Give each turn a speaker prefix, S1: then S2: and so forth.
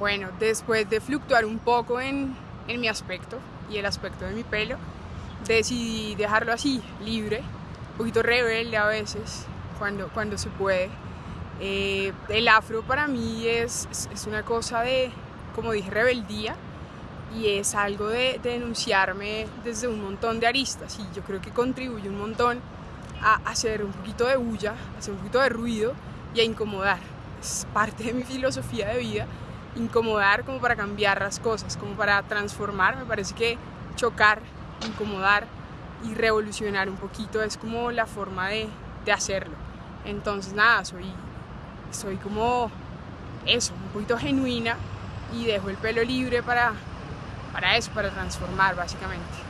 S1: Bueno, después de fluctuar un poco en, en mi aspecto y el aspecto de mi pelo, decidí dejarlo así, libre, un poquito rebelde a veces, cuando, cuando se puede. Eh, el afro para mí es, es, una cosa de, como dije, rebeldía y es algo de, denunciarme desde un montón de aristas y yo creo que contribuye un montón a hacer un poquito de bulla, a hacer un poquito de ruido y a incomodar. Es parte de mi filosofía de vida, incomodar como para cambiar las cosas, como para transformar. Me parece que chocar, incomodar y revolucionar un poquito es como la forma de, de hacerlo. Entonces nada, soy, soy como eso, un poquito genuina y dejo el pelo libre para, para eso, para transformar básicamente.